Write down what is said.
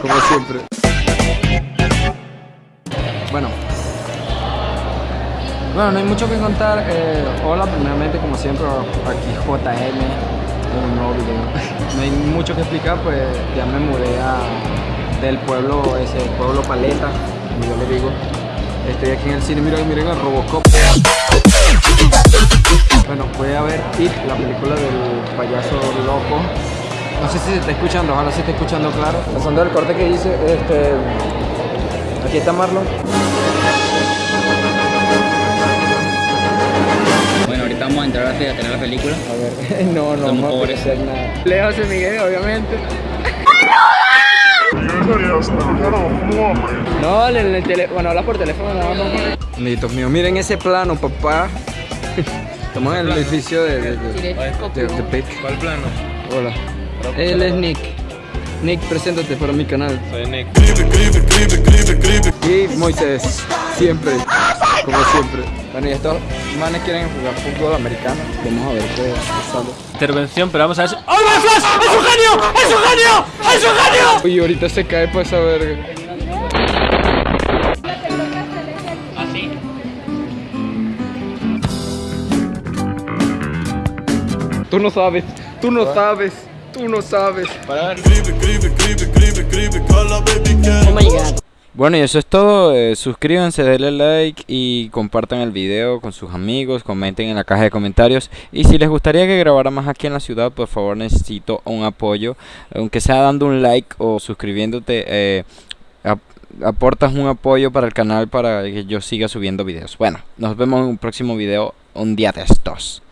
como siempre. Bueno. Bueno, no hay mucho que contar. Eh, hola, primeramente, como siempre, aquí JM un nuevo video. no hay mucho que explicar, pues ya me mudé a, del pueblo, ese pueblo Paleta, como yo le digo. Estoy aquí en el cine, miren, miren el Robocop. Bueno, voy a ver It, la película del payaso loco. No sé si se está escuchando, ojalá se esté escuchando claro. Pasando el corte que hice, este... Aquí está Marlon. Bueno, ahorita vamos a entrar a tener la película. A ver, no, no, Somos no pobres. hacer nada. Leo José Miguel, obviamente. No, en el teléfono, bueno, habla por teléfono nada más. Amiguitos míos, miren ese plano, papá. Estamos en el edificio de, de, de, de- de Pic. ¿Cuál plano? Hola. Él es Nick. Nick, preséntate para mi canal. Soy Nick. Y Moisés, siempre, como siempre. Bueno, y estos manes quieren jugar fútbol americano. Vamos a ver qué sale. Intervención, pero vamos a ver. si- ¡Oh, my Flash! ¡Es un genio! ¡Es un genio! ¡Es un genio! Uy, ahorita se cae por esa verga. ¿Así? Tú no sabes, tú no sabes, tú no sabes. Para ver. Oh my god. Bueno y eso es todo, eh, suscríbanse, denle like y compartan el video con sus amigos, comenten en la caja de comentarios y si les gustaría que grabara más aquí en la ciudad, por favor necesito un apoyo, aunque sea dando un like o suscribiéndote, eh, ap- aportas un apoyo para el canal para que yo siga subiendo videos. Bueno, nos vemos en un próximo video un día de estos.